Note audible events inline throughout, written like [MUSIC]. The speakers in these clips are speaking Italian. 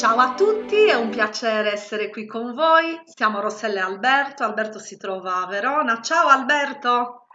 Ciao a tutti, è un piacere essere qui con voi. Siamo Rossella e Alberto. Alberto si trova a Verona. Ciao Alberto.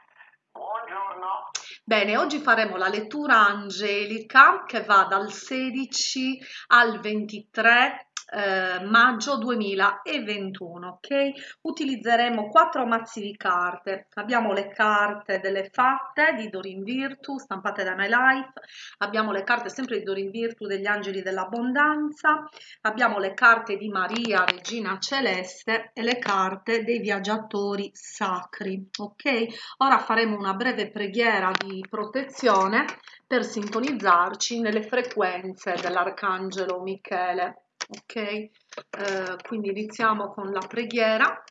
Buongiorno. Bene, oggi faremo la lettura angelica che va dal 16 al 23 eh, maggio 2021 ok? Utilizzeremo quattro mazzi di carte. Abbiamo le carte delle fatte di Dorin Virtu stampate da My Life. Abbiamo le carte sempre di Dorin Virtu degli angeli dell'abbondanza. Abbiamo le carte di Maria regina celeste e le carte dei viaggiatori sacri ok? Ora faremo una breve preghiera di protezione per sintonizzarci nelle frequenze dell'arcangelo Michele ok eh, quindi iniziamo con la preghiera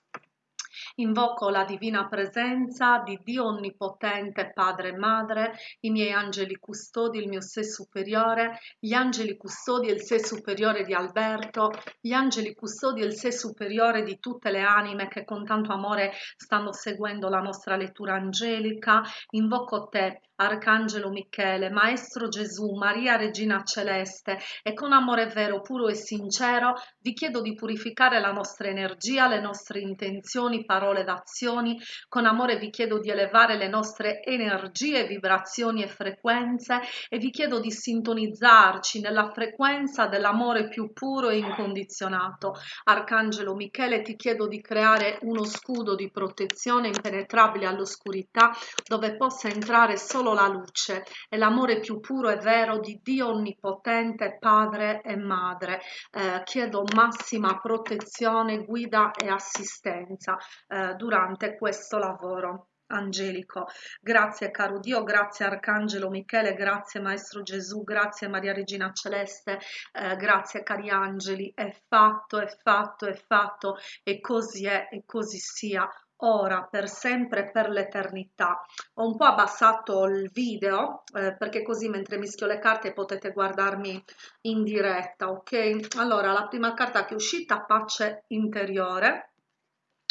Invoco la divina presenza di Dio Onnipotente, Padre e Madre, i miei angeli custodi, il mio sé superiore, gli angeli custodi e il sé superiore di Alberto, gli angeli custodi e il sé superiore di tutte le anime che con tanto amore stanno seguendo la nostra lettura angelica. Invoco te, Arcangelo Michele, Maestro Gesù, Maria Regina Celeste e con amore vero, puro e sincero vi chiedo di purificare la nostra energia, le nostre intenzioni, parole d'azioni. Con amore vi chiedo di elevare le nostre energie, vibrazioni e frequenze e vi chiedo di sintonizzarci nella frequenza dell'amore più puro e incondizionato. Arcangelo Michele, ti chiedo di creare uno scudo di protezione impenetrabile all'oscurità dove possa entrare solo solo la luce e l'amore più puro e vero di Dio Onnipotente, Padre e Madre. Eh, chiedo massima protezione, guida e assistenza eh, durante questo lavoro angelico. Grazie caro Dio, grazie Arcangelo Michele, grazie Maestro Gesù, grazie Maria Regina Celeste, eh, grazie cari angeli, è fatto, è fatto, è fatto e così è e così sia ora, per sempre, per l'eternità. Ho un po' abbassato il video eh, perché così mentre mischio le carte potete guardarmi in diretta, ok? Allora, la prima carta che è uscita, pace interiore,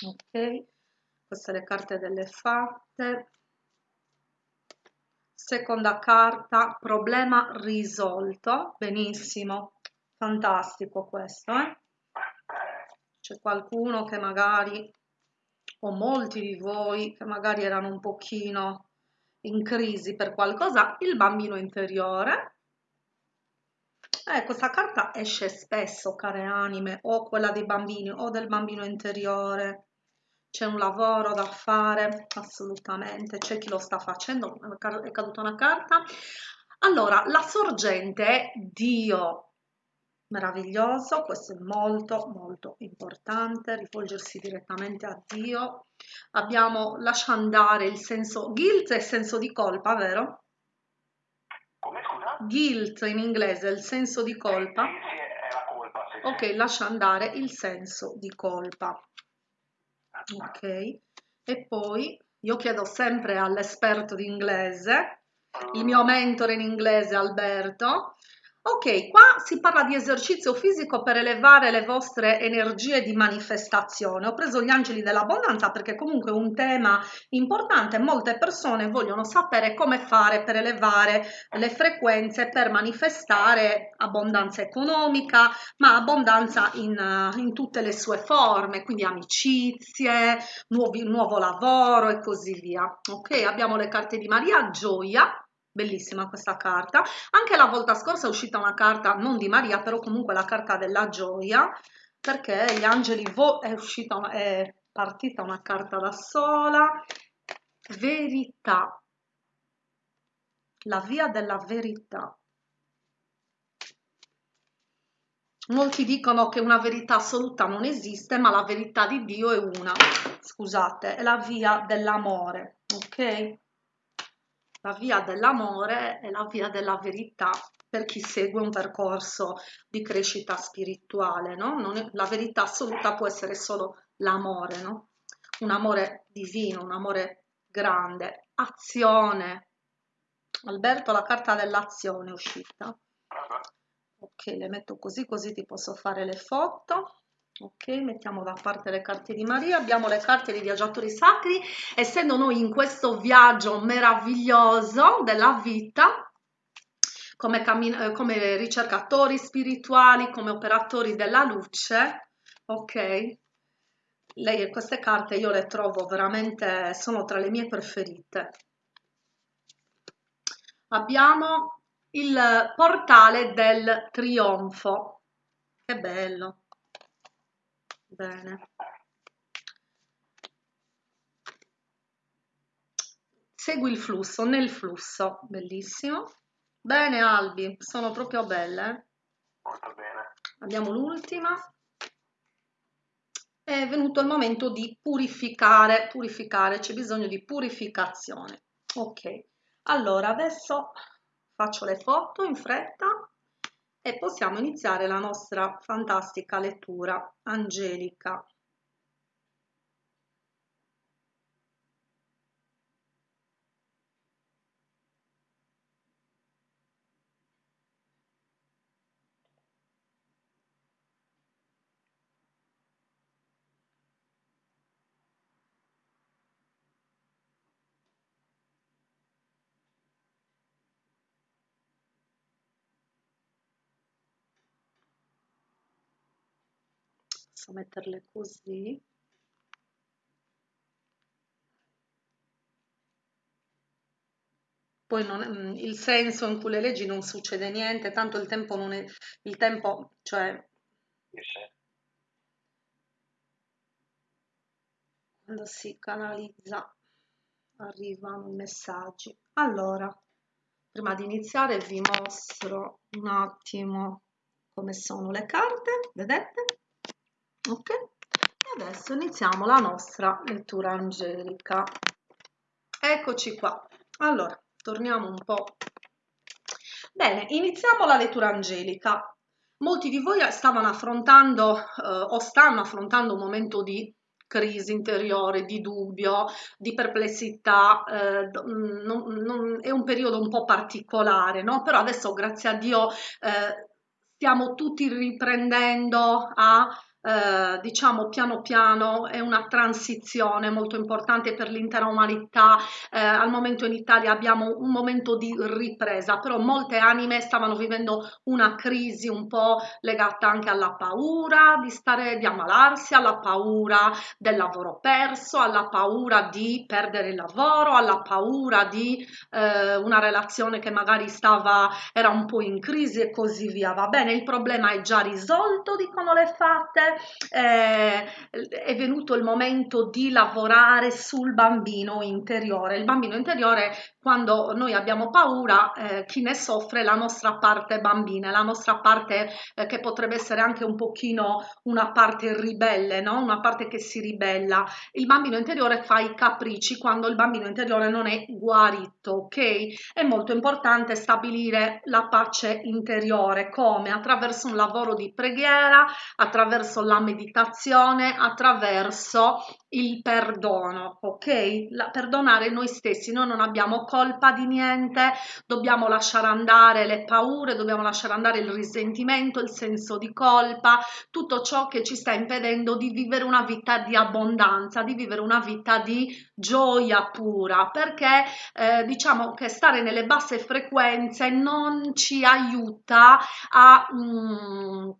ok? Queste le carte delle fatte. Seconda carta, problema risolto, benissimo, fantastico questo, eh? C'è qualcuno che magari o molti di voi che magari erano un pochino in crisi per qualcosa, il bambino interiore. Eh, questa carta esce spesso, care anime, o quella dei bambini o del bambino interiore. C'è un lavoro da fare, assolutamente, c'è chi lo sta facendo, è caduta una carta. Allora, la sorgente è Dio, meraviglioso, questo è molto molto importante, rivolgersi direttamente a Dio. Abbiamo lascia andare il senso, guilt è senso di colpa, vero? Come scusa? Guilt in inglese, il senso di colpa. Sì, sì, è la colpa. Sì, ok, lascia andare il senso di colpa. Ok, e poi io chiedo sempre all'esperto di inglese, il mio mentore in inglese Alberto, Ok, qua si parla di esercizio fisico per elevare le vostre energie di manifestazione. Ho preso gli angeli dell'abbondanza perché comunque è un tema importante. Molte persone vogliono sapere come fare per elevare le frequenze, per manifestare abbondanza economica, ma abbondanza in, in tutte le sue forme, quindi amicizie, nuovi, nuovo lavoro e così via. Ok, abbiamo le carte di Maria, gioia, bellissima questa carta. Anche la volta scorsa è uscita una carta non di Maria però comunque la carta della gioia perché gli angeli è uscita è partita una carta da sola. Verità. La via della verità. Molti dicono che una verità assoluta non esiste ma la verità di Dio è una. Scusate è la via dell'amore ok la via dell'amore è la via della verità per chi segue un percorso di crescita spirituale, no? È, la verità assoluta può essere solo l'amore, no? Un amore divino, un amore grande, azione. Alberto, la carta dell'azione è uscita. Ok, le metto così, così ti posso fare le foto ok mettiamo da parte le carte di Maria abbiamo le carte dei viaggiatori sacri essendo noi in questo viaggio meraviglioso della vita come, eh, come ricercatori spirituali, come operatori della luce, ok? Lei, queste carte io le trovo veramente, sono tra le mie preferite. Abbiamo il portale del trionfo. Che bello. Bene. Segui il flusso, nel flusso. Bellissimo. Bene Albi, sono proprio belle. Molto bene. Abbiamo l'ultima. È venuto il momento di purificare, purificare, c'è bisogno di purificazione. Ok, allora adesso faccio le foto in fretta e possiamo iniziare la nostra fantastica lettura angelica. Posso metterle così? Poi non, mm, il senso in cui le leggi non succede niente tanto il tempo non è il tempo cioè quando si canalizza arrivano i messaggi. Allora prima di iniziare vi mostro un attimo come sono le carte vedete ok. E adesso iniziamo la nostra lettura angelica. Eccoci qua. Allora torniamo un po' bene iniziamo la lettura angelica. Molti di voi stavano affrontando eh, o stanno affrontando un momento di crisi interiore, di dubbio, di perplessità, eh, non, non, è un periodo un po' particolare, no? Però adesso, grazie a Dio, eh, stiamo tutti riprendendo a eh, diciamo piano piano è una transizione molto importante per l'intera umanità. Eh, al momento in Italia abbiamo un momento di ripresa però molte anime stavano vivendo una crisi un po' legata anche alla paura di stare di ammalarsi alla paura del lavoro perso alla paura di perdere il lavoro alla paura di eh, una relazione che magari stava era un po' in crisi e così via. Va bene il problema è già risolto dicono le fatte eh, è venuto il momento di lavorare sul bambino interiore. Il bambino interiore, quando noi abbiamo paura, eh, chi ne soffre la nostra parte bambina, la nostra parte eh, che potrebbe essere anche un pochino una parte ribelle, no? una parte che si ribella. Il bambino interiore fa i capricci quando il bambino interiore non è guarito, ok? È molto importante stabilire la pace interiore come attraverso un lavoro di preghiera, attraverso la meditazione attraverso il perdono, ok? La, perdonare noi stessi, noi non abbiamo colpa di niente, dobbiamo lasciare andare le paure, dobbiamo lasciare andare il risentimento, il senso di colpa, tutto ciò che ci sta impedendo di vivere una vita di abbondanza, di vivere una vita di gioia pura, perché eh, diciamo che stare nelle basse frequenze non ci aiuta a... Mm,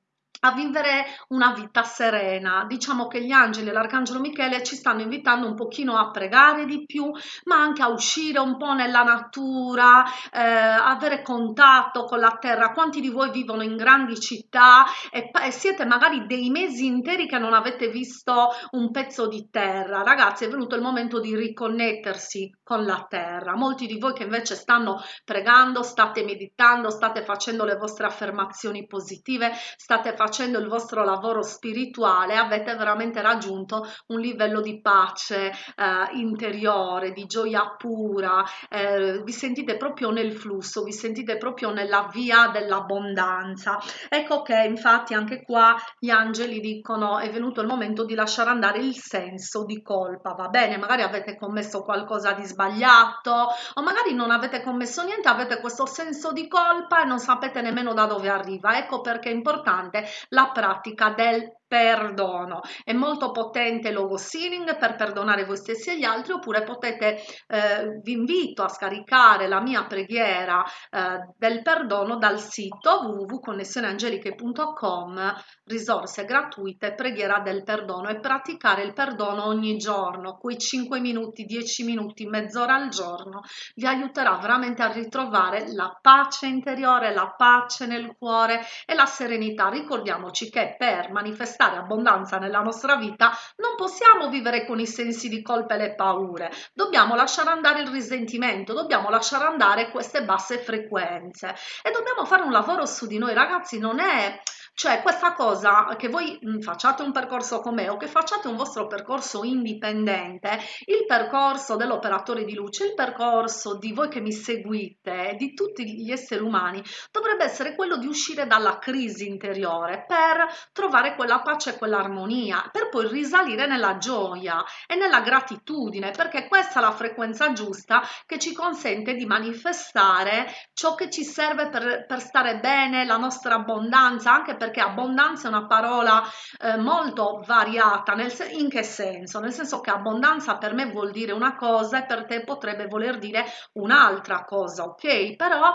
a vivere una vita serena. Diciamo che gli angeli e l'arcangelo Michele ci stanno invitando un pochino a pregare di più, ma anche a uscire un po' nella natura, eh, avere contatto con la terra. Quanti di voi vivono in grandi città e, e siete magari dei mesi interi che non avete visto un pezzo di terra? Ragazzi, è venuto il momento di riconnettersi con la terra. Molti di voi che invece stanno pregando, state meditando, state facendo le vostre affermazioni positive, state facendo facendo il vostro lavoro spirituale avete veramente raggiunto un livello di pace eh, interiore, di gioia pura, eh, vi sentite proprio nel flusso, vi sentite proprio nella via dell'abbondanza. Ecco che infatti anche qua gli angeli dicono è venuto il momento di lasciare andare il senso di colpa, va bene? Magari avete commesso qualcosa di sbagliato o magari non avete commesso niente, avete questo senso di colpa e non sapete nemmeno da dove arriva. Ecco perché è importante la pratica del perdono. È molto potente logo sealing per perdonare voi stessi e gli altri oppure potete, eh, vi invito a scaricare la mia preghiera eh, del perdono dal sito www.connessioneangeliche.com risorse gratuite, preghiera del perdono e praticare il perdono ogni giorno, quei 5 minuti, 10 minuti, mezz'ora al giorno vi aiuterà veramente a ritrovare la pace interiore, la pace nel cuore e la serenità. Ricordiamoci che per manifestare abbondanza nella nostra vita, non possiamo vivere con i sensi di colpa e le paure, dobbiamo lasciare andare il risentimento, dobbiamo lasciare andare queste basse frequenze. E dobbiamo fare un lavoro su di noi, ragazzi, non è cioè questa cosa che voi mh, facciate un percorso come o che facciate un vostro percorso indipendente, il percorso dell'operatore di luce, il percorso di voi che mi seguite, di tutti gli esseri umani, dovrebbe essere quello di uscire dalla crisi interiore per trovare quella pace e quell'armonia, per poi risalire nella gioia e nella gratitudine, perché questa è la frequenza giusta che ci consente di manifestare ciò che ci serve per, per stare bene, la nostra abbondanza, anche perché abbondanza è una parola eh, molto variata, nel in che senso? Nel senso che abbondanza per me vuol dire una cosa e per te potrebbe voler dire un'altra cosa, ok? Però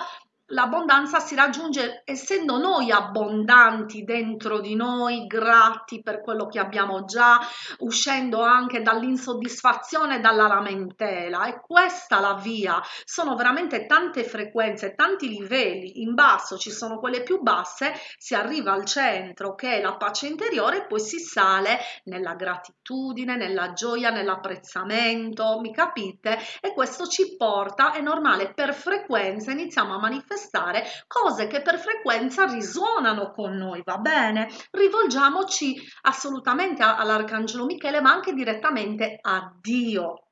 L'abbondanza si raggiunge essendo noi abbondanti dentro di noi, grati per quello che abbiamo già, uscendo anche dall'insoddisfazione, dalla lamentela. E questa la via. Sono veramente tante frequenze, tanti livelli. In basso ci sono quelle più basse, si arriva al centro che è la pace interiore e poi si sale nella gratitudine, nella gioia, nell'apprezzamento, mi capite? E questo ci porta, è normale, per frequenza iniziamo a manifestare manifestare cose che per frequenza risuonano con noi, va bene? Rivolgiamoci assolutamente all'Arcangelo Michele, ma anche direttamente a Dio.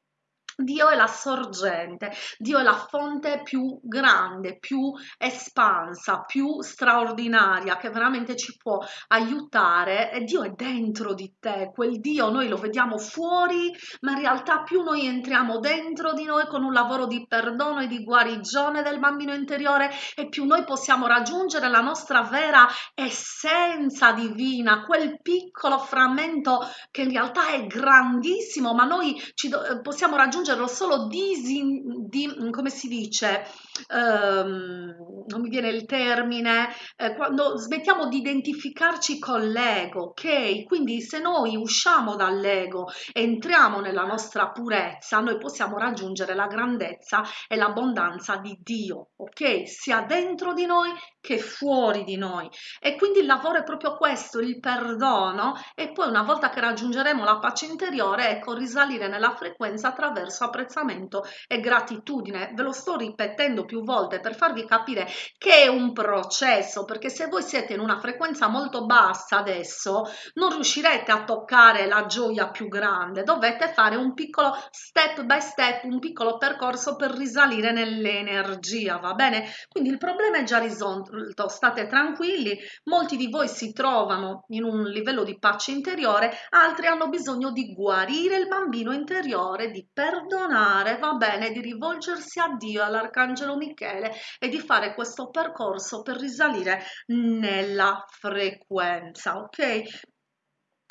Dio è la sorgente, Dio è la fonte più grande, più espansa, più straordinaria che veramente ci può aiutare e Dio è dentro di te, quel Dio noi lo vediamo fuori, ma in realtà più noi entriamo dentro di noi con un lavoro di perdono e di guarigione del bambino interiore e più noi possiamo raggiungere la nostra vera essenza divina, quel piccolo frammento che in realtà è grandissimo, ma noi ci possiamo raggiungere raggiungerlo solo disin, di, come si dice, ehm, non mi viene il termine, eh, quando smettiamo di identificarci con l'ego, ok? Quindi se noi usciamo dall'ego entriamo nella nostra purezza, noi possiamo raggiungere la grandezza e l'abbondanza di Dio, ok? Sia dentro di noi che fuori di noi. E quindi il lavoro è proprio questo, il perdono e poi una volta che raggiungeremo la pace interiore, ecco, risalire nella frequenza attraverso apprezzamento e gratitudine. Ve lo sto ripetendo più volte per farvi capire che è un processo, perché se voi siete in una frequenza molto bassa adesso, non riuscirete a toccare la gioia più grande, dovete fare un piccolo step by step, un piccolo percorso per risalire nell'energia, va bene? Quindi il problema è già risolto, state tranquilli, molti di voi si trovano in un livello di pace interiore, altri hanno bisogno di guarire il bambino interiore, di perdonare va bene, di rivolgersi a Dio, all'Arcangelo Michele e di fare questo percorso per risalire nella frequenza, ok?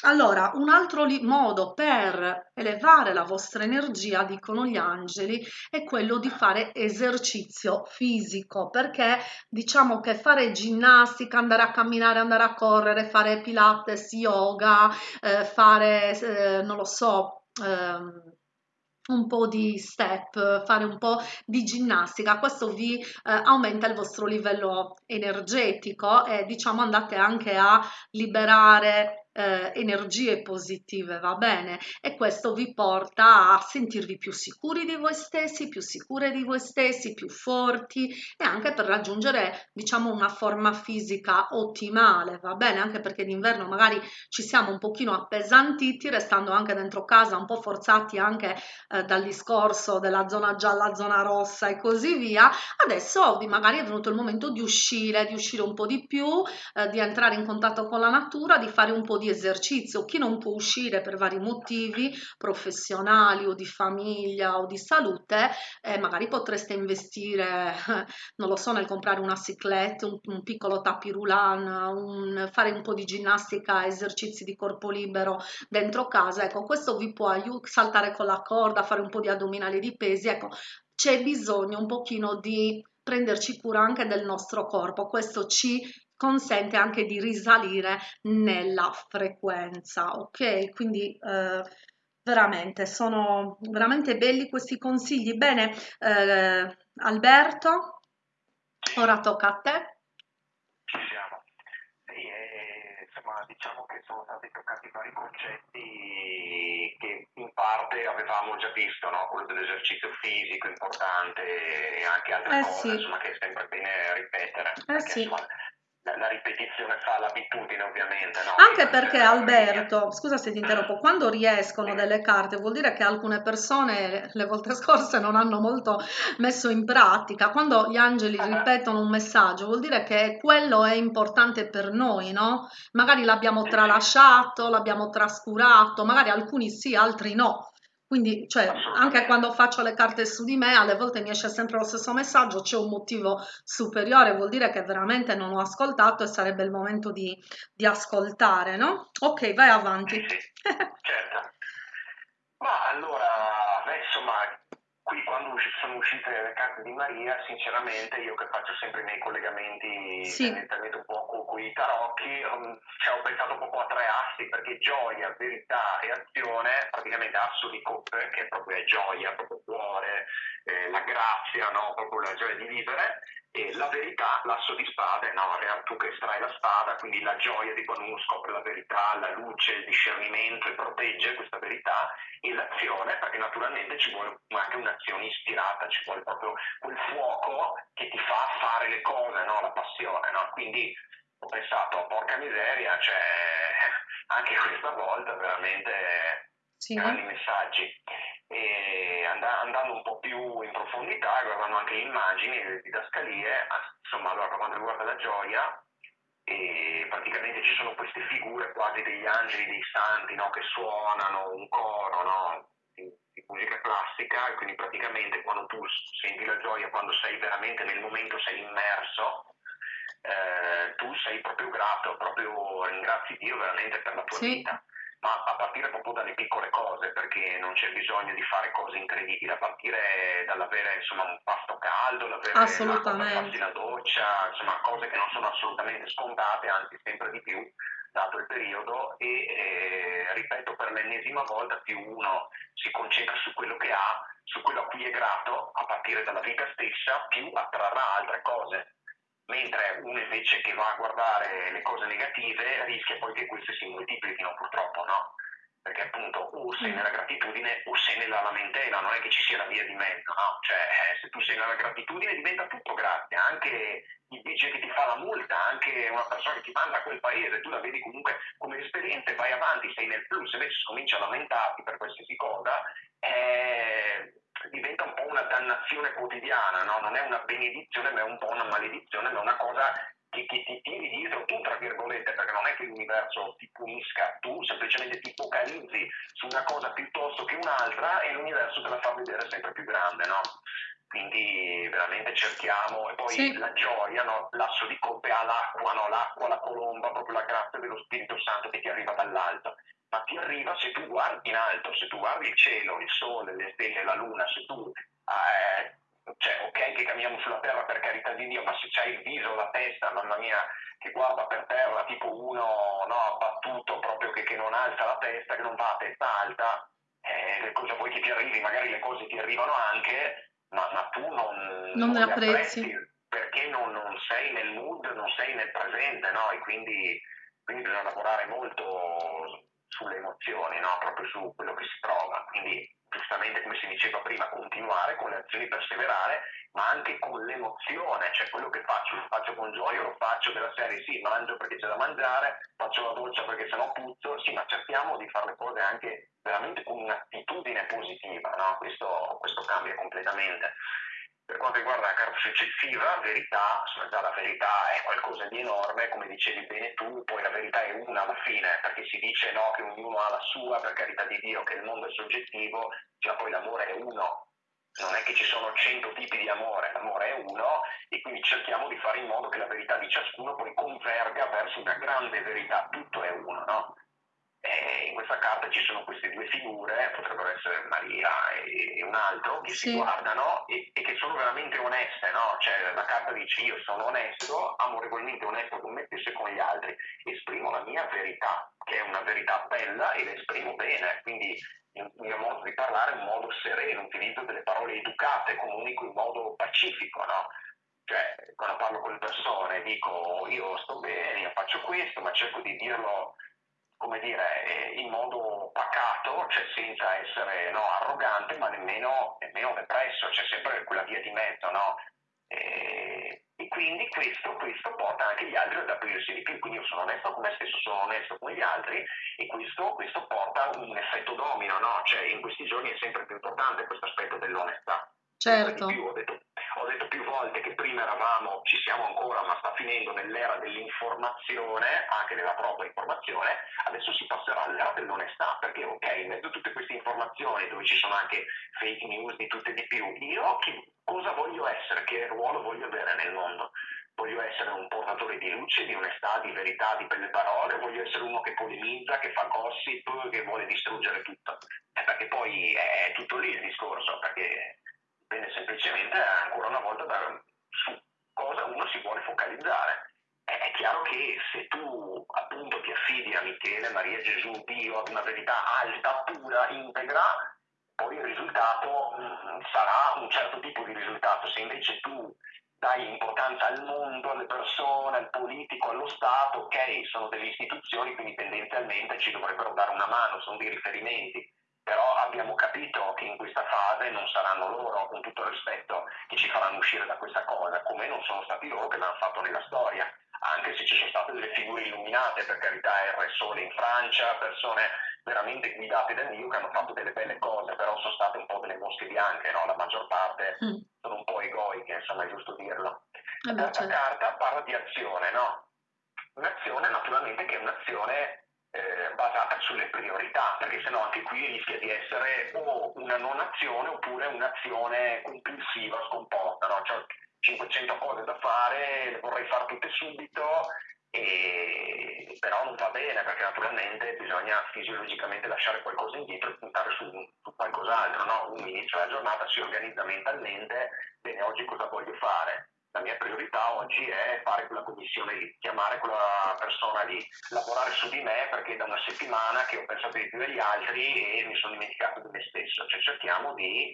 Allora, un altro modo per elevare la vostra energia, dicono gli angeli, è quello di fare esercizio fisico, perché diciamo che fare ginnastica, andare a camminare, andare a correre, fare pilates, yoga, eh, fare, eh, non lo so, eh, un po' di step, fare un po' di ginnastica, questo vi eh, aumenta il vostro livello energetico e diciamo andate anche a liberare eh, energie positive, va bene? E questo vi porta a sentirvi più sicuri di voi stessi, più sicure di voi stessi, più forti e anche per raggiungere, diciamo, una forma fisica ottimale, va bene? Anche perché d'inverno magari ci siamo un pochino appesantiti, restando anche dentro casa, un po' forzati anche eh, dal discorso della zona gialla, zona rossa e così via. Adesso magari è venuto il momento di uscire, di uscire un po' di più, eh, di entrare in contatto con la natura, di fare un po' di di esercizio. Chi non può uscire per vari motivi professionali o di famiglia o di salute, eh, magari potreste investire, [LAUGHS] non lo so, nel comprare una ciclette, un, un piccolo tapirulan, un, fare un po' di ginnastica, esercizi di corpo libero dentro casa. Ecco, questo vi può aiutare, saltare con la corda, fare un po' di addominali di pesi. Ecco, c'è bisogno un pochino di prenderci cura anche del nostro corpo. Questo ci consente anche di risalire nella frequenza, ok? Quindi eh, veramente sono veramente belli questi consigli. Bene, eh, Alberto, ora tocca a te. Ci siamo. Sì, eh, insomma, diciamo che sono stati toccati vari concetti che in parte avevamo già visto, no? quello dell'esercizio fisico importante e anche altre Eh cose, sì, insomma, che è sempre bene ripetere, eh perché sì. insomma, la, ripetizione fa l'abitudine ovviamente, no? Anche perché. Alberto, scusa se ti interrompo, quando riescono delle carte vuol dire che alcune persone le volte scorse non hanno molto messo in pratica. Quando gli angeli ripetono un messaggio vuol dire che quello è importante per noi, no? Magari l'abbiamo Sì, sì, tralasciato, l'abbiamo trascurato, magari alcuni sì, altri no. Quindi, cioè, anche quando faccio le carte su di me, alle volte mi esce sempre lo stesso messaggio, c'è un motivo superiore, vuol dire che veramente non ho ascoltato e sarebbe il momento di, di ascoltare, no? Ok, vai Sì, avanti. sì, certo. Ma allora, beh, insomma, qui quando usci- sono uscite le carte di Maria, sinceramente io che faccio sempre i miei collegamenti Sì, tendenzialmente un po' con i tarocchi, um, cioè, ho pensato proprio a tre assi, perché gioia, verità e azione, praticamente asso di coppe, che proprio è gioia, proprio cuore, eh, la grazia, no? proprio la gioia di vivere, e la verità, l'asso di spade, no? Tu che estrai la spada, quindi la gioia di quando uno scopre la verità, la luce, il discernimento e protegge questa verità, e l'azione, perché naturalmente ci vuole anche un'azione ispirata, ci vuole proprio quel fuoco che ti fa fare le cose, no? La passione, no? Quindi ho pensato, porca miseria, cioè, [LAUGHS] anche questa volta veramente sì, grandi messaggi. E and- andando un po' più in profondità, guardando anche le immagini, le didascalie, ah, insomma, allora per quanto riguarda la gioia, e praticamente ci sono queste figure quasi degli angeli, dei santi, no, che suonano un coro, no, di, di musica classica, e quindi praticamente quando tu senti la gioia, quando sei veramente nel momento, sei immerso, eh, tu sei proprio grato, proprio ringrazi Dio veramente per la tua sì, vita ma a partire proprio dalle piccole cose, perché non c'è bisogno di fare cose incredibili, a partire dall'avere insomma, un pasto caldo, l'avere l'acqua per farsi la doccia, insomma cose che non sono assolutamente scontate, anzi sempre di più, dato il periodo, e eh, ripeto per l'ennesima volta, più uno si concentra su quello che ha, su quello a cui è grato, a partire dalla vita stessa, più attrarrà altre cose mentre uno invece che va a guardare le cose negative rischia poi che queste si moltiplichino purtroppo, no? Perché appunto o sei Mm, nella gratitudine o sei nella lamentela, non è che ci sia la via di mezzo, no? Cioè eh, se tu sei nella gratitudine diventa tutto grazie, anche il vice che ti fa la multa, anche una persona che ti manda a quel paese, tu la vedi comunque come esperienza e vai avanti, sei nel plus, invece se cominci a lamentarti per qualsiasi cosa, eh, diventa un po' una dannazione quotidiana, no? non è una benedizione ma è un po' una maledizione, ma è una cosa che, che ti tiri dietro tu, tra virgolette, perché non è che l'universo ti punisca, tu semplicemente ti focalizzi su una cosa piuttosto che un'altra e l'universo te la fa vedere sempre più grande, no? Quindi veramente cerchiamo, e poi sì, la gioia, no? l'asso di coppe ha l'acqua, no? l'acqua, la colomba, proprio la grazia dello Spirito Santo che ti arriva dall'alto ma ti arriva se tu guardi in alto, se tu guardi il cielo, il sole, le stelle, la luna, se tu, eh, cioè ok che camminiamo sulla terra per carità di Dio, ma se c'hai il viso, la testa, mamma mia, che guarda per terra, tipo uno no, abbattuto proprio che, che non alza la testa, che non va a testa alta, eh, cosa vuoi che ti arrivi? Magari le cose ti arrivano anche, ma, ma tu non, non non apprezzi perché non, non sei nel mood, non sei nel presente, no? E quindi quindi bisogna lavorare molto sulle emozioni, no? proprio su quello che si prova. Quindi, giustamente, come si diceva prima, continuare con le azioni, perseverare, ma anche con l'emozione, cioè quello che faccio, lo faccio con gioia, lo faccio della serie, sì, mangio perché c'è da mangiare, faccio la doccia perché sennò puzzo, sì, ma cerchiamo di fare le cose anche veramente con un'attitudine positiva, no? questo, questo cambia completamente. Per quanto riguarda la carta successiva, verità, insomma già la verità è qualcosa di enorme, come dicevi bene tu, poi la verità è una alla fine, perché si dice no, che ognuno ha la sua, per carità di Dio, che il mondo è soggettivo, cioè poi l'amore è uno, non è che ci sono cento tipi di amore, l'amore è uno e quindi cerchiamo di fare in modo che la verità di ciascuno poi converga verso una grande verità, tutto è uno, no? E in questa carta ci sono queste due figure, potrebbero essere Maria e, un altro, che sì. si guardano e, e, che sono veramente oneste, no? Cioè la carta dice io sono onesto, amorevolmente onesto con me stesso e con gli altri, esprimo la mia verità, che è una verità bella e la esprimo bene, quindi il mio modo di parlare un modo sereno, utilizzo delle parole educate, comunico in modo pacifico, no? Cioè, quando parlo con le persone dico io sto bene, io faccio questo, ma cerco di dirlo come dire, eh, in modo pacato, cioè senza essere no, arrogante, ma nemmeno, nemmeno depresso, c'è sempre quella via di mezzo, no? E, e quindi questo, questo, porta anche gli altri ad aprirsi di più, quindi io sono onesto con me stesso, sono onesto con gli altri e questo, questo porta un effetto domino, no? Cioè in questi giorni è sempre più importante questo aspetto dell'onestà. Certo. Più, ho, detto, ho detto più volte che prima eravamo, ci siamo ancora, ma sta finendo nell'era dell'informazione, anche della propria informazione, adesso si passerà all'era dell'onestà, perché ok, in mezzo a tutte queste informazioni dove ci sono anche fake news di tutte e di più, io che, cosa voglio essere, che ruolo voglio avere nel mondo? Voglio essere un portatore di luce, di onestà, di verità, di belle parole, voglio essere uno che polemizza, che fa gossip, che vuole distruggere tutto. Eh, perché poi è tutto lì il discorso, perché dipende semplicemente ancora una volta da su cosa uno si vuole focalizzare. È chiaro che se tu appunto ti affidi a Michele, Maria, Gesù, Dio, ad una verità alta, pura, integra, poi il risultato mm, sarà un certo tipo di risultato. Se invece tu dai importanza al mondo, alle persone, al politico, allo Stato, ok, sono delle istituzioni, quindi tendenzialmente ci dovrebbero dare una mano, sono dei riferimenti però abbiamo capito che in questa fase non saranno loro, con tutto il rispetto, che ci faranno uscire da questa cosa, come non sono stati loro che l'hanno fatto nella storia, anche se ci sono state delle figure illuminate, per carità, Re Sole in Francia, persone veramente guidate da Dio che hanno fatto delle belle cose, però sono state un po' delle mosche bianche, no? la maggior parte mm. sono un po' egoiche, insomma è giusto dirlo. La terza certo. carta parla di azione, no? Un'azione naturalmente che è un'azione eh, basata sulle priorità, perché sennò anche qui rischia di essere o una non azione oppure un'azione compulsiva, scomposta, no? cioè 500 cose da fare, le vorrei fare tutte subito, e... però non va bene perché naturalmente bisogna fisiologicamente lasciare qualcosa indietro e puntare su, su qualcos'altro. No? Uno inizia la giornata, si organizza mentalmente, bene oggi cosa voglio fare? La mia priorità oggi è fare quella commissione lì, chiamare quella persona lì, lavorare su di me perché da una settimana che ho pensato di più degli altri e mi sono dimenticato di me stesso, cioè cerchiamo di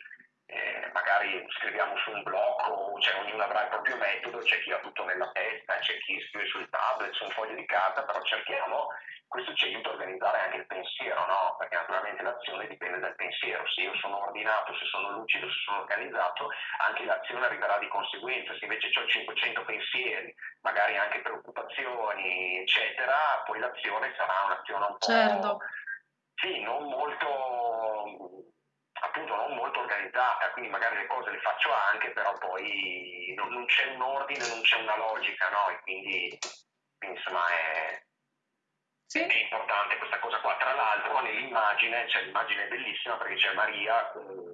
eh, magari scriviamo su un blog o cioè, ognuno avrà il proprio metodo, c'è chi ha tutto nella testa, c'è chi scrive sul tablet, su un foglio di carta, però cerchiamo, questo ci aiuta a organizzare anche il pensiero, no? perché naturalmente l'azione dipende dal pensiero, se io sono ordinato, se sono lucido, se sono organizzato, anche l'azione arriverà di conseguenza, se invece ho 500 pensieri, magari anche preoccupazioni, eccetera, poi l'azione sarà un'azione un po'... Certo. Sì, non molto appunto non molto organizzata, quindi magari le cose le faccio anche, però poi non, non c'è un ordine, non c'è una logica, no? E quindi, quindi insomma è, sì. è, importante questa cosa qua. Tra l'altro nell'immagine, c'è l'immagine bellissima perché c'è Maria con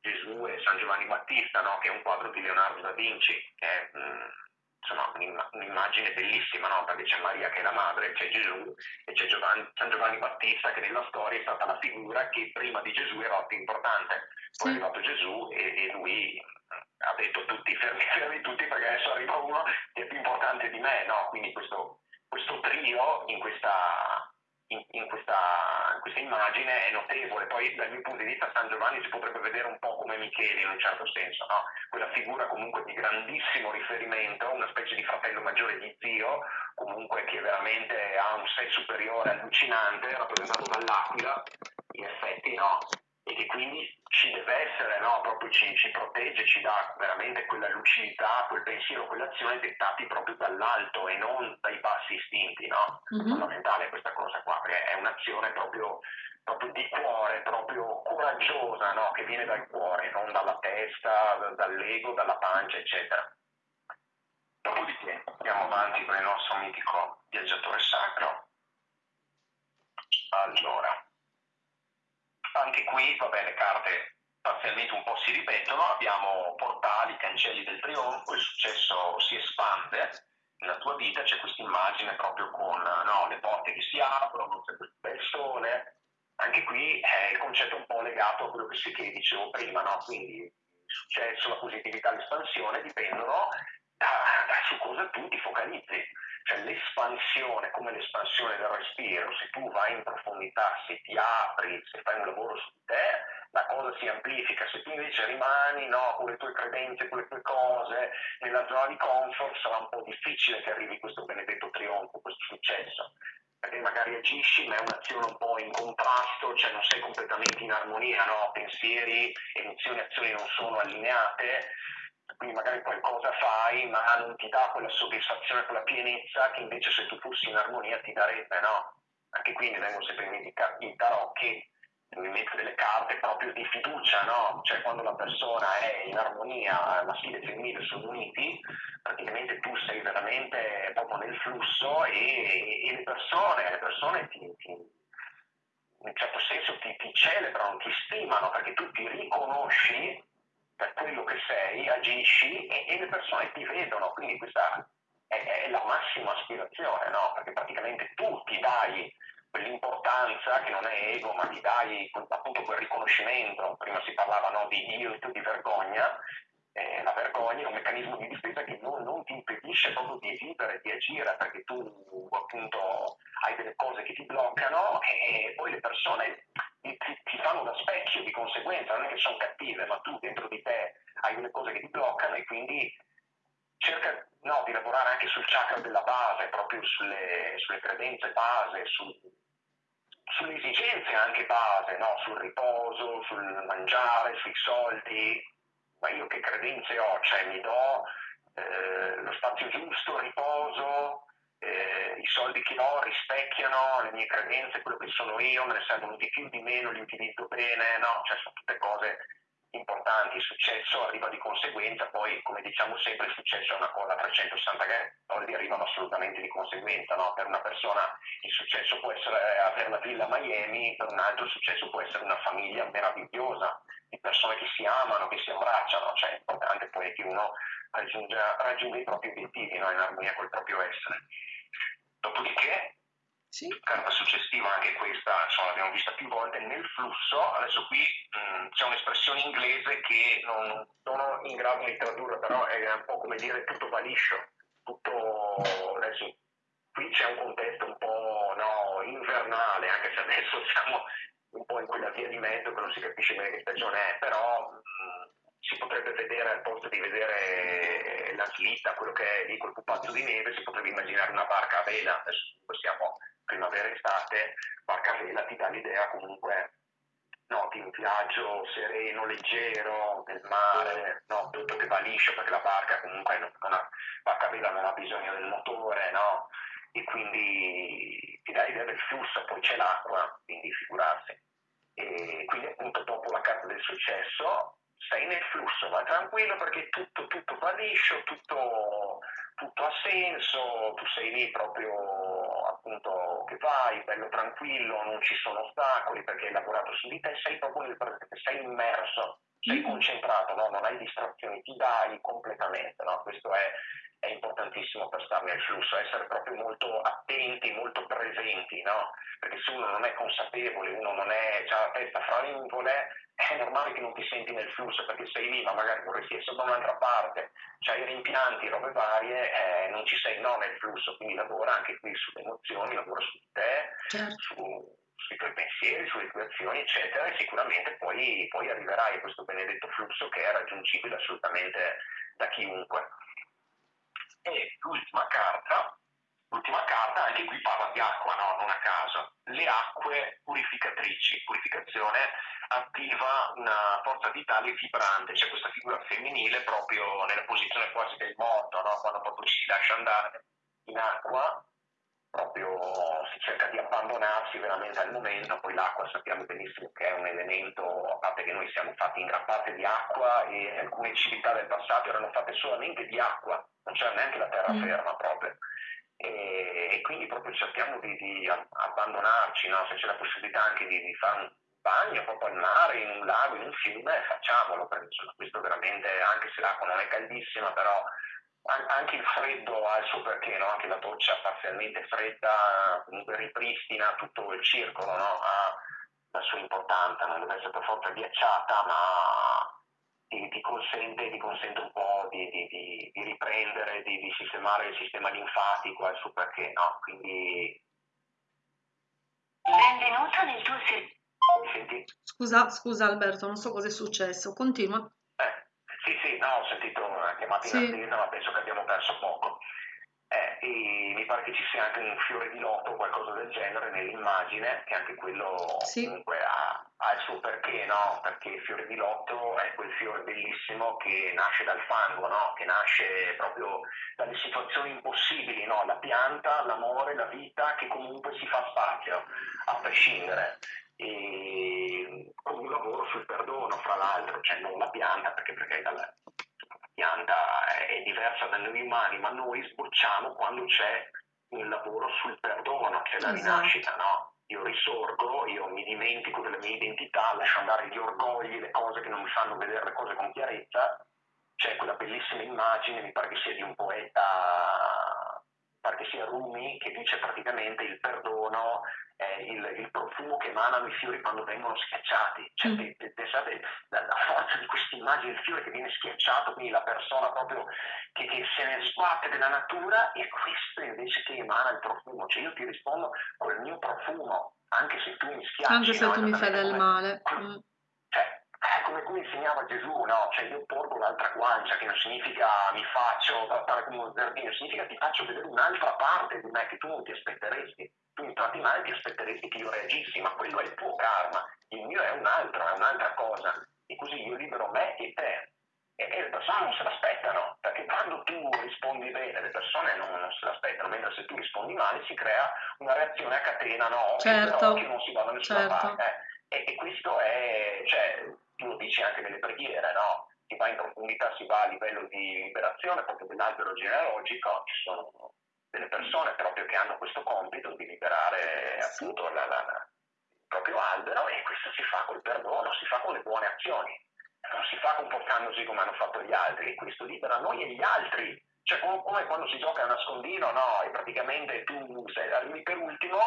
Gesù e San Giovanni Battista, no? che è un quadro di Leonardo da Vinci, che è mh, mm, insomma, un'immagine bellissima, no? perché c'è Maria che è la madre, c'è Gesù e c'è Giovanni, San Giovanni Battista che nella storia è stata la figura che prima di Gesù era più importante. Poi sì. è arrivato Gesù e, e, lui ha detto tutti, fermi, [LAUGHS] fermi tutti perché adesso arriva uno che è più importante di me, no? quindi questo, questo trio in questa, in, in, questa, in, questa, immagine è notevole. Poi dal mio punto di vista San Giovanni si potrebbe vedere un po' come Michele in un certo senso, no? quella figura comunque di grandissimo riferimento, una specie di fratello maggiore di zio, comunque che veramente ha un sé superiore allucinante, rappresentato dall'aquila, in effetti no, e che quindi ci deve essere, no? proprio ci, ci, protegge, ci dà veramente quella lucidità, quel pensiero, quell'azione dettati proprio dall'alto e non dai bassi istinti. No? Mm-hmm. È fondamentale questa cosa qua, perché è un'azione proprio, proprio di cuore, proprio coraggiosa, no? che viene dal cuore, non dalla testa, dall'ego, dalla pancia, eccetera. Dopodiché andiamo avanti con il nostro mitico viaggiatore sacro. Allora, anche qui, vabbè, le carte parzialmente un po' si ripetono, abbiamo portali, cancelli del trionfo, il successo si espande nella tua vita, c'è questa immagine proprio con no, le porte che si aprono, c'è questo bel sole, anche qui è il concetto un po' legato a quello che, si, che dicevo prima, no? quindi il successo, la positività, l'espansione dipendono da, da su cosa tu ti focalizzi cioè l'espansione, come l'espansione del respiro, se tu vai in profondità, se ti apri, se fai un lavoro su te, la cosa si amplifica, se tu invece rimani no, con le tue credenze, con le tue cose, nella zona di comfort, sarà un po' difficile che arrivi questo benedetto trionfo, questo successo. Perché magari agisci ma è un'azione un po' in contrasto, cioè non sei completamente in armonia, no? pensieri, emozioni, azioni non sono allineate, quindi magari qualcosa fai ma non ti dà quella soddisfazione, quella pienezza che invece se tu fossi in armonia ti darebbe, no? Anche qui mi vengono sempre i tarocchi, mi metto delle carte proprio di fiducia, no? Cioè quando la persona è in armonia, maschile e femminile sono uniti, praticamente tu sei veramente proprio nel flusso e, e le persone, le persone ti, ti, in un certo senso ti, ti celebrano, ti stimano perché tu ti riconosci per quello che sei, agisci e, e le persone ti vedono, quindi questa è, è la massima aspirazione, no? perché praticamente tu ti dai quell'importanza che non è ego, ma ti dai appunto quel riconoscimento, prima si parlava no, di guilt, di vergogna, eh, la vergogna è un meccanismo di difesa che non, non, ti impedisce proprio di vivere, di agire, perché tu appunto hai delle cose che ti bloccano e poi le persone ti, ti fanno da specchio di conseguenza, non è che sono cattive, ma tu dentro di te hai delle cose che ti bloccano e quindi cerca no, di lavorare anche sul chakra della base, proprio sulle, sulle credenze base, sul, sulle esigenze anche base, no? sul riposo, sul mangiare, sui soldi, ma io che credenze ho? Cioè mi do eh, lo spazio giusto, riposo, eh, i soldi che ho rispecchiano le mie credenze, quello che sono io, me ne servono di più, di meno, li utilizzo bene, no? Cioè sono tutte cose importanti, il successo arriva di conseguenza, poi come diciamo sempre il successo è una cosa a 360 gradi, arrivano assolutamente di conseguenza, no? per una persona il successo può essere eh, avere la villa a Miami, per un altro il successo può essere una famiglia meravigliosa, di persone che si amano, che si abbracciano, cioè è importante poi che uno raggiunga, raggiunga i propri obiettivi no? in armonia col proprio essere. Dopodiché sì. Carta successiva, anche questa insomma, l'abbiamo vista più volte, nel flusso, adesso qui mh, c'è un'espressione inglese che non sono in grado di tradurre, però è un po' come dire tutto va liscio, tutto, adesso qui c'è un contesto un po' no, invernale, anche se adesso siamo un po' in quella via di mezzo che non si capisce bene che stagione è, però mh, si potrebbe vedere al posto di vedere la slitta, quello che è lì quel pupazzo di neve, si potrebbe immaginare una barca a vela, adesso siamo primavera estate, barca a vela ti dà l'idea comunque no, di un viaggio sereno, leggero, nel mare, no, tutto che va liscio perché la barca comunque non, ha, barca a vela non ha bisogno del motore, no? E quindi ti dà l'idea del flusso, poi c'è l'acqua, quindi figurarsi. E quindi appunto dopo la carta del successo sei nel flusso, vai tranquillo perché tutto, tutto va liscio, tutto, tutto ha senso, tu sei lì proprio appunto che vai, bello tranquillo, non ci sono ostacoli perché hai lavorato su di te, sei proprio nel presente, sei immerso, sei mm. concentrato, no? non hai distrazioni, ti dai completamente, no? questo è, è, importantissimo per stare nel flusso, essere proprio molto attenti, molto presenti, no? perché se uno non è consapevole, uno non è, ha la testa fra le nuvole, è normale che non ti senti nel flusso perché sei lì, ma magari vorresti essere da un'altra parte, c'hai rimpianti, robe varie, eh, non ci sei no nel flusso, quindi lavora anche qui sulle emozioni, lavora su te, certo. su, sui tuoi pensieri, sulle tue azioni, eccetera, e sicuramente poi, poi arriverai a questo benedetto flusso che è raggiungibile assolutamente da chiunque. E l'ultima carta, l'ultima carta, anche qui parla di acqua, no? non a caso, le acque purificatrici purificazione attiva una forza vitale vibrante, c'è questa figura femminile proprio nella posizione quasi del morto, no? quando proprio ci si lascia andare in acqua, proprio si cerca di abbandonarsi veramente al momento, poi l'acqua sappiamo benissimo che è un elemento, a parte che noi siamo fatti in gran parte di acqua e alcune civiltà del passato erano fatte solamente di acqua, c'era neanche la terraferma mm. proprio. E, e, quindi proprio cerchiamo di, di abbandonarci, no? se c'è la possibilità anche di, di fare un bagno proprio al mare, in un lago, in un fiume, facciamolo, perché insomma, questo veramente, anche se l'acqua non è caldissima, però anche il freddo ha il suo perché, no? anche la doccia parzialmente fredda comunque ripristina tutto il circolo, no? ha la sua importanza, non deve essere per forza ghiacciata, ma ti, ti, consente, ti consente, un po' di, di, di riprendere, di, sistemare il sistema linfatico, ha il suo perché, no? Quindi... Benvenuto nel tuo servizio. Scusa, scusa Alberto, non so cosa è successo, continua. Eh, sì, sì, no, ho sentito una chiamata in attesa, ma penso che abbiamo perso poco. Eh, e mi pare che ci sia anche un fiore di loto o qualcosa del genere nell'immagine, che anche quello sì. comunque ha, ha, il suo perché, no? Perché il fiore di loto è quel fiore bellissimo che nasce dal fango, no? Che nasce proprio dalle situazioni impossibili, no? La pianta, l'amore, la vita che comunque si fa spazio, a prescindere e con un lavoro sul perdono, fra l'altro, cioè non la pianta, perché, perché la pianta è diversa da noi umani, ma noi sbocciamo quando c'è un lavoro sul perdono, che è la esatto. rinascita, no? Io risorgo, io mi dimentico della mia identità, lascio andare gli orgogli, le cose che non mi fanno vedere le cose con chiarezza. C'è quella bellissima immagine, mi pare che sia di un poeta, pare che sia Rumi, che dice praticamente il perdono è il, il, profumo che emanano i fiori quando vengono schiacciati. Cioè, mm. pensate la forza di questa immagine, il fiore che viene schiacciato, quindi la persona proprio che, che se ne sbatte della natura e questo invece che emana il profumo. Cioè io ti rispondo col mio profumo, anche se tu mi schiacci. Anche se no? tu mi fai del male. Mm. Cioè, come, come insegnava Gesù, no? Cioè io porgo l'altra guancia, che non significa mi faccio trattare come un zerbino, significa ti faccio vedere un'altra parte di me che tu non ti aspetteresti tu mi tratti male ti aspetteresti che io reagissi, ma quello è il tuo karma, il mio è un altro, è un'altra cosa, e così io libero me e te. E, e le persone non se l'aspettano, perché quando tu rispondi bene, le persone non, non, se l'aspettano, mentre se tu rispondi male si crea una reazione a catena, no? Certo. Che non si va da nessuna certo. parte. E, e, questo è, cioè, tu lo dici anche nelle preghiere, no? Si va in profondità, si va a livello di liberazione proprio dell'albero genealogico, ci sono delle persone proprio che hanno questo compito di liberare appunto la, la, la, il proprio albero e questo si fa col perdono, si fa con le buone azioni, non si fa comportandosi come hanno fatto gli altri e questo libera noi e gli altri. Cioè come, quando si gioca a nascondino, no? E praticamente tu sei, arrivi per ultimo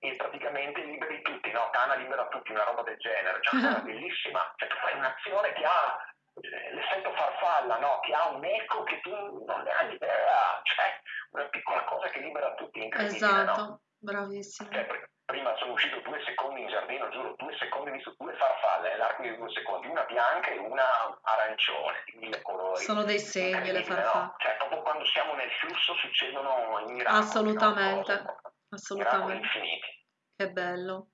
e praticamente liberi tutti, no? Cana libera tutti, una roba del genere, cioè una cosa [LAUGHS] bellissima. Cioè tu fai un'azione che ha l'effetto farfalla, no? che ha un eco che tu non ne hai idea, cioè una piccola cosa che libera tutti, incredibile, Esatto, no? bravissimo. Cioè, prima sono uscito due secondi in giardino, giuro, due secondi, ho visto due farfalle nell'arco di due secondi, una bianca e una arancione, di mille colori. Sono dei segni le farfalle. No? Cioè, proprio quando siamo nel flusso succedono i miracoli. Assolutamente, no? Assolutamente. infiniti. Che bello.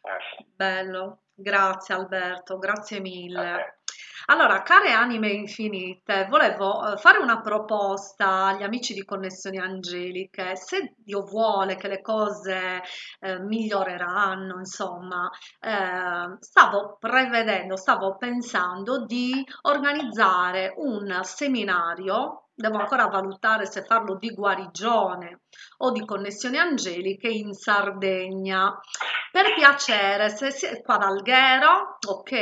Eh, sì. Bello, grazie Alberto, grazie mille. Allora, care anime infinite, volevo eh, fare una proposta agli amici di Connessioni Angeliche. Se Dio vuole che le cose eh, miglioreranno, insomma, eh, stavo prevedendo, stavo pensando di organizzare un seminario devo ancora valutare se farlo di guarigione o di connessioni angeliche in Sardegna. Per piacere, se siete qua ad Alghero, ok,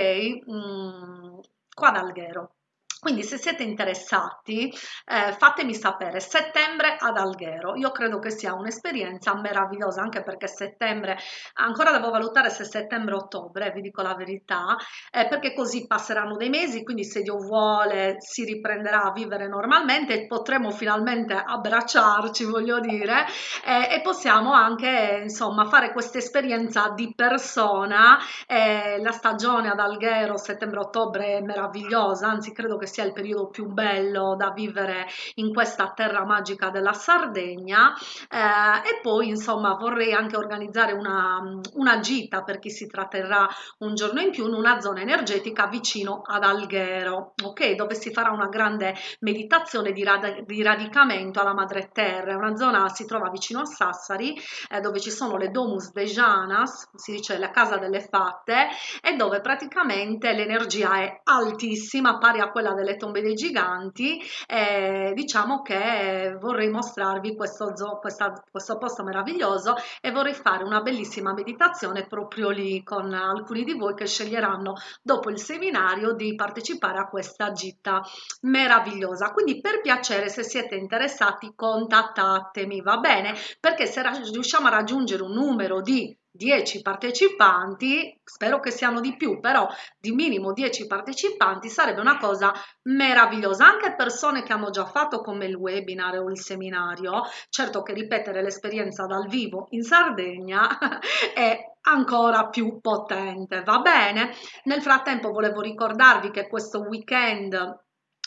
mm, qua ad Alghero. Quindi se siete interessati eh, fatemi sapere, settembre ad Alghero, io credo che sia un'esperienza meravigliosa anche perché settembre, ancora devo valutare se settembre-ottobre, vi dico la verità, eh, perché così passeranno dei mesi, quindi se Dio vuole si riprenderà a vivere normalmente e potremo finalmente abbracciarci, voglio dire, eh, e possiamo anche insomma fare questa esperienza di persona, eh, la stagione ad Alghero settembre-ottobre è meravigliosa, anzi credo che sia il periodo più bello da vivere in questa terra magica della Sardegna eh, e poi insomma vorrei anche organizzare una, una gita per chi si tratterrà un giorno in più in una zona energetica vicino ad Alghero, ok? Dove si farà una grande meditazione di, rad di radicamento alla madre terra, una zona si trova vicino a Sassari eh, dove ci sono le Domus de Janas, si dice la casa delle fatte e dove praticamente l'energia è altissima, pari a quella delle tombe dei giganti. Eh, diciamo che vorrei mostrarvi questo, zoo, questa, questo posto meraviglioso e vorrei fare una bellissima meditazione proprio lì con alcuni di voi che sceglieranno dopo il seminario di partecipare a questa gita meravigliosa. Quindi per piacere se siete interessati contattatemi, va bene? Perché se riusciamo a raggiungere un numero di 10 partecipanti, spero che siano di più, però di minimo 10 partecipanti sarebbe una cosa meravigliosa. Anche persone che hanno già fatto come il webinar o il seminario, certo che ripetere l'esperienza dal vivo in Sardegna [LAUGHS] è ancora più potente, va bene? Nel frattempo volevo ricordarvi che questo weekend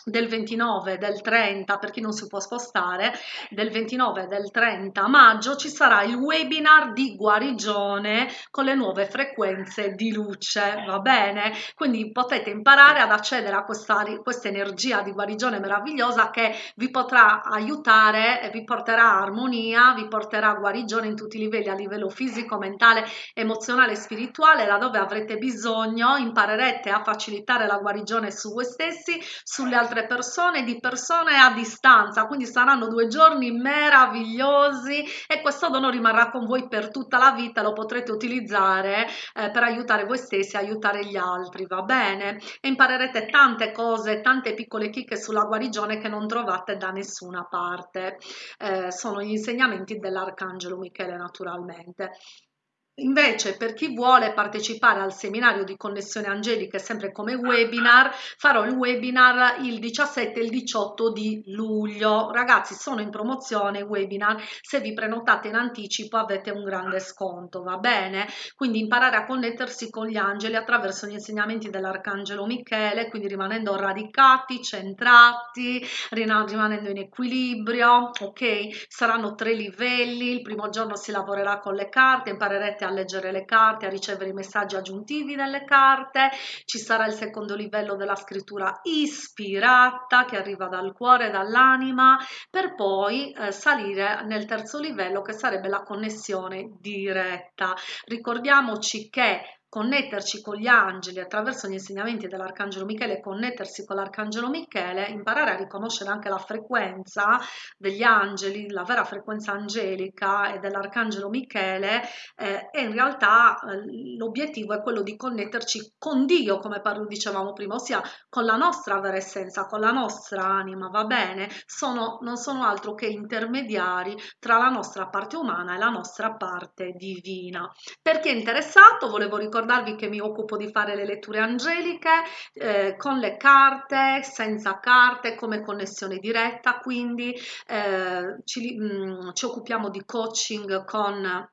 del 29 del 30 per chi non si può spostare del 29 del 30 maggio ci sarà il webinar di guarigione con le nuove frequenze di luce va bene? Quindi potete imparare ad accedere a questa, questa energia di guarigione meravigliosa che vi potrà aiutare vi porterà armonia vi porterà guarigione in tutti i livelli a livello fisico mentale emozionale e spirituale da dove avrete bisogno imparerete a facilitare la guarigione su voi stessi sulle altre altre persone di persone a distanza quindi saranno due giorni meravigliosi e questo dono rimarrà con voi per tutta la vita lo potrete utilizzare eh, per aiutare voi stessi aiutare gli altri va bene? E imparerete tante cose tante piccole chicche sulla guarigione che non trovate da nessuna parte. Eh, sono gli insegnamenti dell'arcangelo michele naturalmente Invece per chi vuole partecipare al seminario di connessione angelica sempre come webinar farò il webinar il 17 e il 18 di luglio. Ragazzi sono in promozione webinar. Se vi prenotate in anticipo avete un grande sconto va bene? Quindi imparare a connettersi con gli angeli attraverso gli insegnamenti dell'arcangelo Michele quindi rimanendo radicati centrati rimanendo in equilibrio ok? Saranno tre livelli il primo giorno si lavorerà con le carte imparerete a leggere le carte, a ricevere i messaggi aggiuntivi nelle carte, ci sarà il secondo livello della scrittura ispirata che arriva dal cuore, dall'anima, per poi eh, salire nel terzo livello che sarebbe la connessione diretta. Ricordiamoci che connetterci con gli angeli attraverso gli insegnamenti dell'Arcangelo Michele, connettersi con l'Arcangelo Michele, imparare a riconoscere anche la frequenza degli angeli, la vera frequenza angelica e dell'Arcangelo Michele eh, e in realtà eh, l'obiettivo è quello di connetterci con Dio, come parlo, dicevamo prima, ossia con la nostra vera essenza, con la nostra anima, va bene? Sono, non sono altro che intermediari tra la nostra parte umana e la nostra parte divina. Per chi è interessato, volevo ricordare ricordarvi che mi occupo di fare le letture angeliche eh, con le carte, senza carte, come connessione diretta, quindi eh, ci, mh, ci occupiamo di coaching con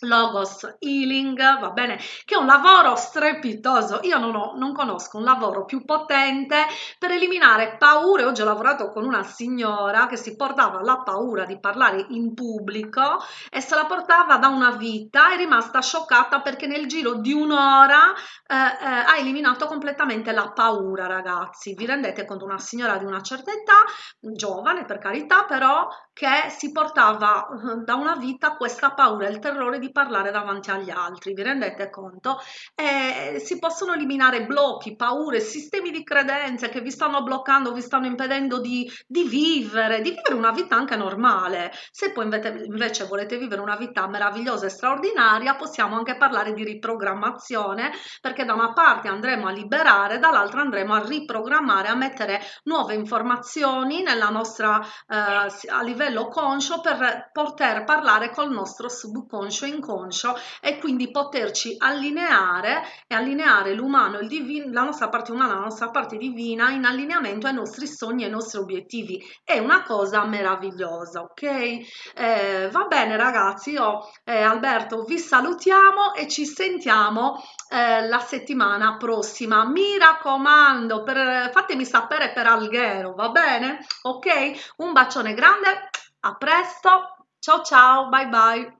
Logos Healing, va bene, che è un lavoro strepitoso. Io non, ho, non conosco un lavoro più potente per eliminare paure. Oggi ho lavorato con una signora che si portava la paura di parlare in pubblico e se la portava da una vita, è rimasta scioccata perché nel giro di un'ora eh, eh, ha eliminato completamente la paura, ragazzi. Vi rendete conto? Una signora di una certa età, giovane per carità, però che si portava eh, da una vita questa paura, il terrore di parlare davanti agli altri, vi rendete conto? E si possono eliminare blocchi, paure, sistemi di credenze che vi stanno bloccando, vi stanno impedendo di, di vivere, di vivere una vita anche normale. Se poi invece, invece volete vivere una vita meravigliosa e straordinaria, possiamo anche parlare di riprogrammazione, perché da una parte andremo a liberare, dall'altra andremo a riprogrammare, a mettere nuove informazioni nella nostra, eh, a livello conscio per poter parlare col nostro subconscio in inconscio e quindi poterci allineare e allineare l'umano, il divino, la nostra parte umana, la nostra parte divina in allineamento ai nostri sogni e ai nostri obiettivi. È una cosa meravigliosa, ok? Eh, va bene ragazzi, io eh, Alberto vi salutiamo e ci sentiamo eh, la settimana prossima. Mi raccomando, per, fatemi sapere per Alghero, va bene? Ok? Un bacione grande, a presto, ciao ciao, bye bye.